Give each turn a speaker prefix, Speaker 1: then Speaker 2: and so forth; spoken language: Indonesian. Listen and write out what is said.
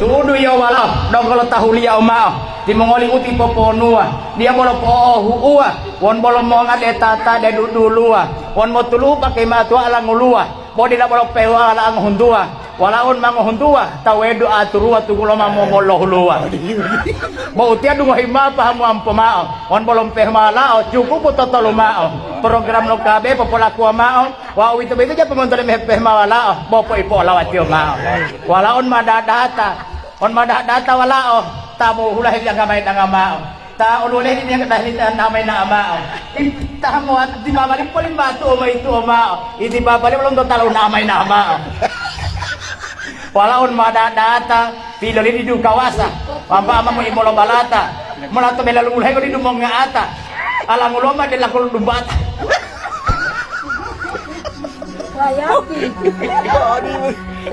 Speaker 1: tudu ya wala dong kalau tahu liya oma. Di mongoli uti poponua dia bolo pohu ua. Won bolo monga de tata de dudulua won mo tulu pakai matu ala ngulua. Bodi la bolo pewa ala ngundua. Walaun hundua tawedu aturua tugulo mau tia dungo hima pahamu mao on bolom peh malao cukup totolo mao program lo kabe popolaku mao itu itu ja pemontole meh peh malao bopo ipo lawatio mao walaun madadata on madadata walao tamu hulah yang gamay na mao ta ululeh ini yang dahil namay na mao tamu at di babalik po limbato o may ito mao hindi babalik belum totalo namay na mao walaun madadata pilo di du kawasa pamba ama mo imolo balata mulato bela lumulay ko di dumong nga ata alang uloma de lakul dumbata
Speaker 2: Sayang.